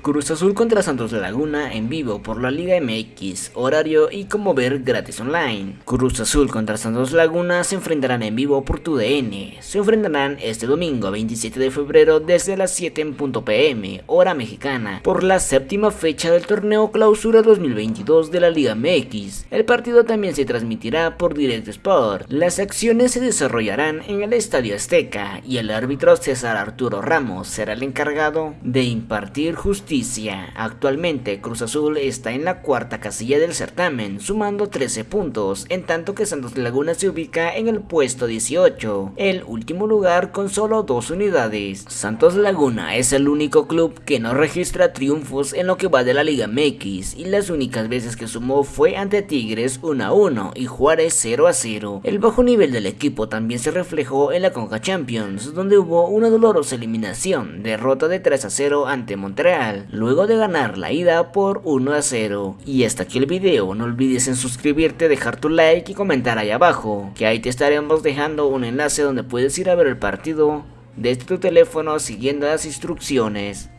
Cruz Azul contra Santos Laguna en vivo por la Liga MX, horario y como ver gratis online. Cruz Azul contra Santos Laguna se enfrentarán en vivo por tu DN. Se enfrentarán este domingo 27 de febrero desde las 7 en punto pm, hora mexicana, por la séptima fecha del torneo Clausura 2022 de la Liga MX. El partido también se transmitirá por Direct Sport. Las acciones se desarrollarán en el Estadio Azteca y el árbitro César Arturo Ramos será el encargado de impartir justicia Actualmente Cruz Azul está en la cuarta casilla del certamen, sumando 13 puntos, en tanto que Santos Laguna se ubica en el puesto 18, el último lugar con solo dos unidades. Santos Laguna es el único club que no registra triunfos en lo que va de la Liga MX, y las únicas veces que sumó fue ante Tigres 1 a 1 y Juárez 0 a 0. El bajo nivel del equipo también se reflejó en la Conca Champions, donde hubo una dolorosa eliminación, derrota de 3 a 0 ante Montreal luego de ganar la ida por 1 a 0. Y hasta aquí el video, no olvides en suscribirte, dejar tu like y comentar ahí abajo, que ahí te estaremos dejando un enlace donde puedes ir a ver el partido desde tu teléfono siguiendo las instrucciones.